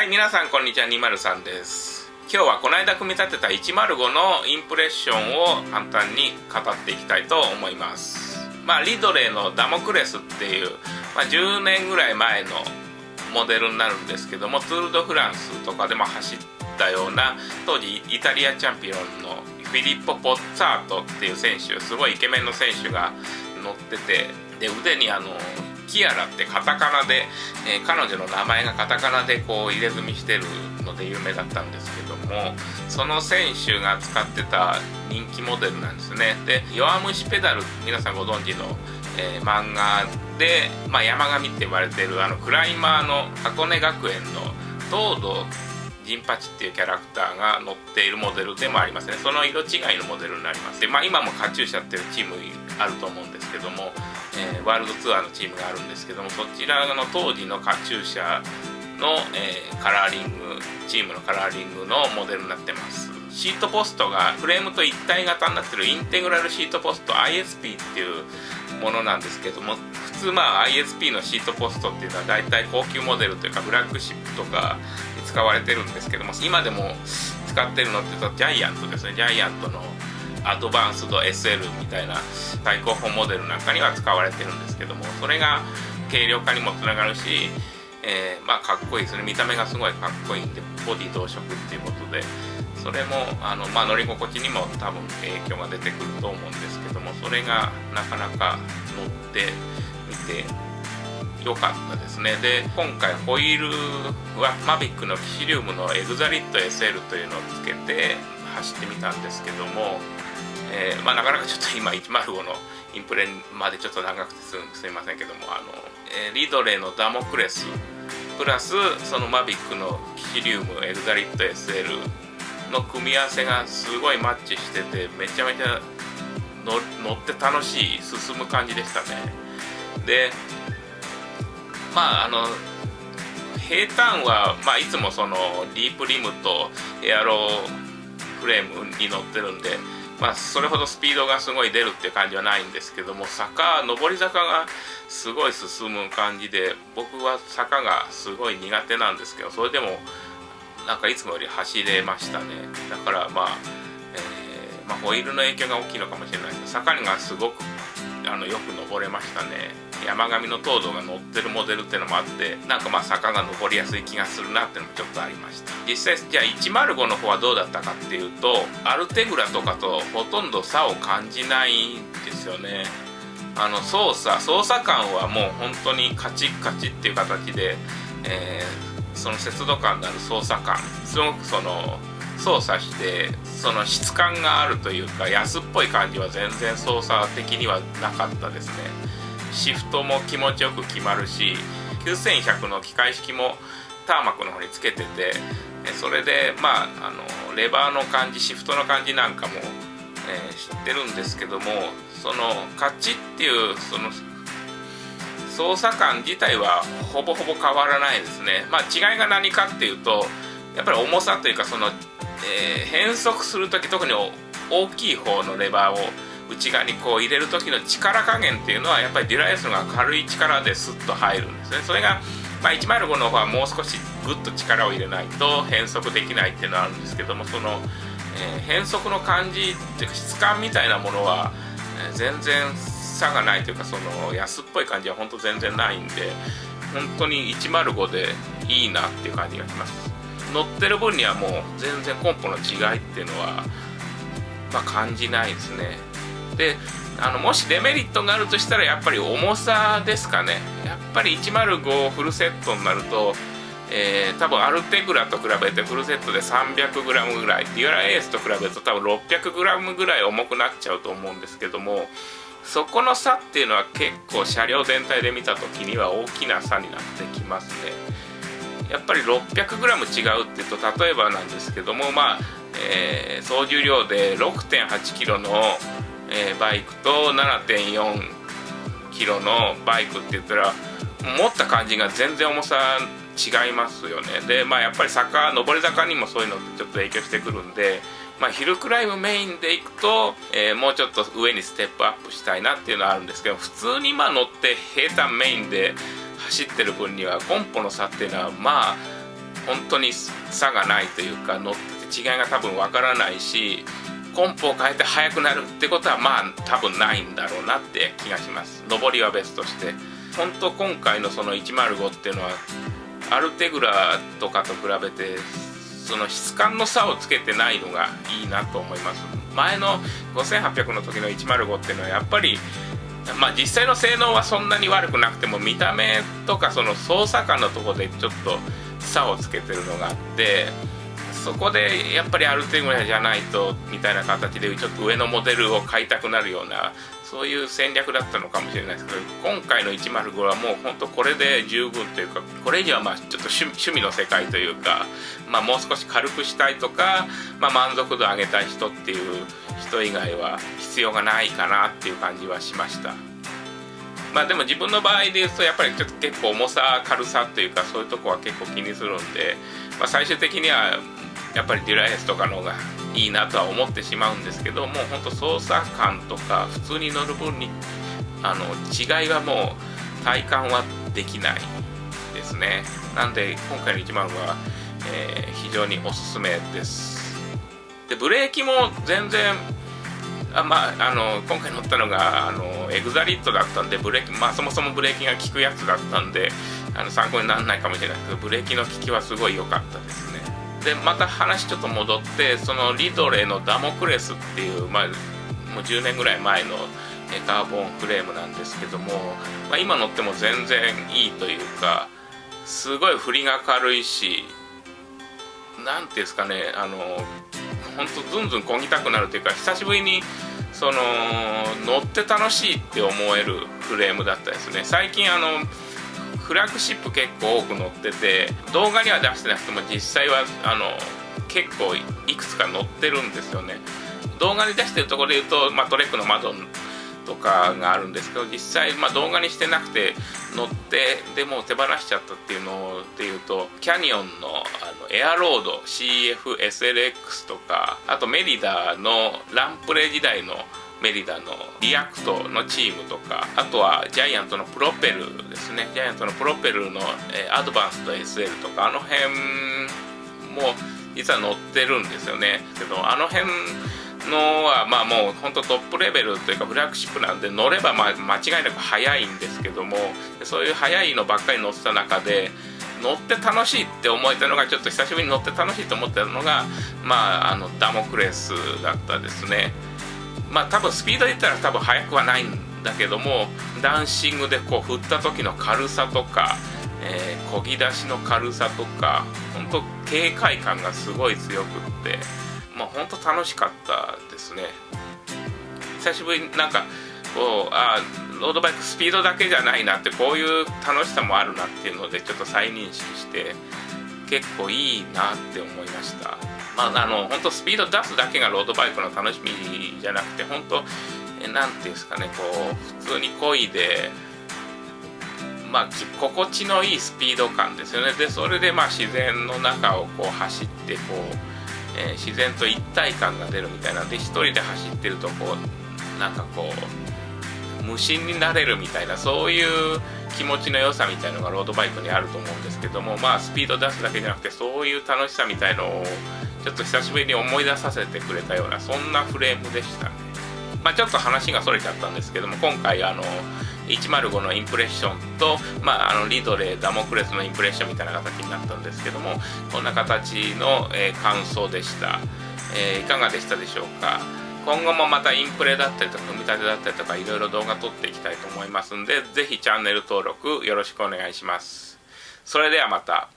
はい皆さんこんにちは203です。今日はこの間組み立てた105のインプレッションを簡単に語っていきたいと思います。まあリドレーのダモクレスっていう、まあ、10年ぐらい前のモデルになるんですけどもツール・ド・フランスとかでも走ったような当時イタリアチャンピオンのフィリッポ・ポッツァートっていう選手すごいイケメンの選手が乗っててで腕にあのキアラってカタカナで、えー、彼女の名前がカタカナでこう入れ墨してるので有名だったんですけどもその選手が使ってた人気モデルなんですね。で「弱虫ペダル」皆さんご存知の、えー、漫画で、まあ、山上って呼ばれてるあのクライマーの箱根学園の東堂銀八っていうキャラクターが乗っているモデルでもありますね。その色違いのモデルになります。で、まあ、今もカチューシャっていうチームあると思うんけどもえー、ワールドツアーのチームがあるんですけどもそちらの当時のカチューシャの、えー、カラーリングチームのカラーリングのモデルになってます。シートポストがフレームと一体型になってるインテグラルシートポスト ISP っていうものなんですけども普通まあ ISP のシートポストっていうのは大体高級モデルというかフラッグシップとかに使われてるんですけども今でも使ってるのって言うとジャイアントですね。ジャイアントのアドバンスド SL みたいな最高峰モデルなんかには使われてるんですけどもそれが軽量化にもつながるし、えー、まあかっこいいですね。見た目がすごいかっこいいんでボディ同色っていうことでそれもあの、まあ、乗り心地にも多分影響が出てくると思うんですけどもそれがなかなか乗ってみて良かったですね。で今回ホイールはマビックのキシリウムのエグザリット SL というのをつけて走ってみたんですけどもえー、まあ、なかなかちょっと今105のインプレまでちょっと長くてすみませんけどもあの、えー、リドレーのダモクレスプラスそのマビックのキシリウムエグザリット SL の組み合わせがすごいマッチしててめちゃめちゃ乗って楽しい進む感じでしたね。でまああの平坦は、まあ、いつもそのディープリムとエアロフレームに乗ってるんでまあ、それほどスピードがすごい出るって感じはないんですけども坂上り坂がすごい進む感じで僕は坂がすごい苦手なんですけどそれでもなんかいつもより走れましたね。だからまあ、えー、まあ、ホイールの影響が大きいのかもしれないですけど坂がすごくあのよく登れましたね。山上の糖度が乗ってるモデルってのもあってなんかまあ坂が登りやすい気がするなっていうのもちょっとありました。実際じゃあ105の方はどうだったかっていうとアルテグラとかとほとんど差を感じないんですよね。あの操作操作感はもう本当にカチッカチッっていう形で、えー、その節度感のある操作感すごくその操作してその質感があるというか安っぽい感じは全然操作的にはなかったですね。シフトも気持ちよく決まるし9100の機械式もターマックの方につけててそれでまああのレバーの感じシフトの感じなんかも、えー、知ってるんですけどもそのカチっていうその操作感自体はほぼほぼ変わらないですね。まあ違いが何かっていうとやっぱり重さというかその、えー、変速する時特に大きい方のレバーを内側にこう入れる時の力加減っていうのはやっぱりデュライスのが軽い力でスッと入るんですね。それが、まあ、105の方はもう少しグッと力を入れないと変速できないっていうのはあるんですけどもその、えー、変速の感じっていうか質感みたいなものは、えー、全然差がないというかその安っぽい感じは本当全然ないんで本当に105でいいなっていう感じがします。乗ってる分にはもう全然コンポの違いっていうのはまあ、感じないですね。であのもしデメリットがあるとしたらやっぱり重さですかね。やっぱり105フルセットになると、えー、多分アルテグラと比べてフルセットで 300g ぐらいデュアラエースと比べると多分 600g ぐらい重くなっちゃうと思うんですけどもそこの差っていうのは結構車両全体で見た時には大きな差になってきますね。やっぱり 600g 違うっていうと例えばなんですけどもまあ、えー、総重量で 6.8kg のえー、バイクと7.4キロのバイクって言ったら持った感じが全然重さ違いますよね。でまあやっぱり坂上り坂にもそういうのってちょっと影響してくるんでまあ、ヒルクライムメインで行くと、えー、もうちょっと上にステップアップしたいなっていうのはあるんですけど普通にま乗って平坦メインで走ってる分にはコンポの差っていうのはまあ本当に差がないというか乗ってて違いが多分わからないしコンプを変えて速くなるってことはまあ多分ないんだろうなって気がします。上りは別として。本当今回のその105っていうのはアルテグラとかと比べてその質感の差をつけてないのがいいなと思います。前の5800の時の105っていうのはやっぱりまあ実際の性能はそんなに悪くなくても見た目とかその操作感のとこでちょっと差をつけてるのがあってそこでやっぱりある程度じゃないとみたいな形でちょっと上のモデルを買いたくなるようなそういう戦略だったのかもしれないですけど今回の105はもう本当これで十分というかこれ以上はまあちょっと趣味の世界というか、まあ、もう少し軽くしたいとか、まあ、満足度上げたい人っていう人以外は必要がないかなっていう感じはしました。まあでも自分の場合で言うとやっぱりちょっと結構重さ軽さというかそういうとこは結構気にするんで、まあ、最終的にはやっぱりデュライエスとかの方がいいなとは思ってしまうんですけどもうほんと操作感とか普通に乗る分にあの違いはもう体感はできないですね。なんで今回の1 0は、えー、非常におすすめです。でブレーキも全然あまあ、あの今回乗ったのがあのエグザリットだったんでブレーキ、まあ、そもそもブレーキが効くやつだったんであの参考にならないかもしれないけどブレーキの効きはすごい良かったですね。でまた話ちょっと戻ってそのリドレーのダモクレスっていう、まあ、もう10年ぐらい前のカーボンフレームなんですけども、まあ、今乗っても全然いいというかすごい振りが軽いし何ていうんですかねあの本当ずんずんこぎたくなるというか久しぶりにその乗って楽しいって思えるフレームだったですね。最近あのフラッグシップ結構多く載ってて動画には出してなくても実際はあの結構いくつか載ってるんですよね。動画に出してるところで言うと、まあ、トレックの窓とかがあるんですけど実際、まあ、動画にしてなくて乗ってでも手放しちゃったっていうのでいうとキャニオンのあのエアロード CFSLX とかあとメリダのランプレ時代のメリダのリアクトのチームとかあとはジャイアントのプロペルですね。ジャイアントのプロペルの、え、アドバンスと SL とかあの辺も実は乗ってるんですよね。けどあの辺のはまあもう本当トップレベルというかフラッグシップなんで乗ればまあ間違いなく速いんですけどもそういう速いのばっかり乗ってた中で乗って楽しいって思えたのがちょっと久しぶりに乗って楽しいと思ってたのがまああのダモクレスだったですね。まあ多分スピードで言ったら多分速くはないんだけどもダンシングでこう振った時の軽さとか、えー、漕ぎ出しの軽さとか本当軽快感がすごい強くってまあ本当楽しかったですね。久しぶりになんかこうあロードバイクスピードだけじゃないなってこういう楽しさもあるなっていうのでちょっと再認識して結構いいなって思いました。まああの本当スピード出すだけがロードバイクの楽しみじゃなくて本当何ていうんですかねこう普通に漕いでまあ心地のいいスピード感ですよね。でそれでまあ自然の中をこう走ってこう、えー、自然と一体感が出るみたいなんで一人で走ってるとこうなんかこう無心になれるみたいなそういう気持ちの良さみたいのがロードバイクにあると思うんですけどもまあスピード出すだけじゃなくてそういう楽しさみたいのをちょっと久しぶりに思い出させてくれたようなそんなフレームでしたね。まあ、ちょっと話がそれちゃったんですけども今回あの105のインプレッションと、まあ、あのリドレーダモクレスのインプレッションみたいな形になったんですけどもこんな形の、えー、感想でした、えー、いかがでしたでしょうか？今後もまたインプレだったりとか組み立てだったりとかいろいろ動画撮っていきたいと思いますんで是非チャンネル登録よろしくお願いします。それではまた。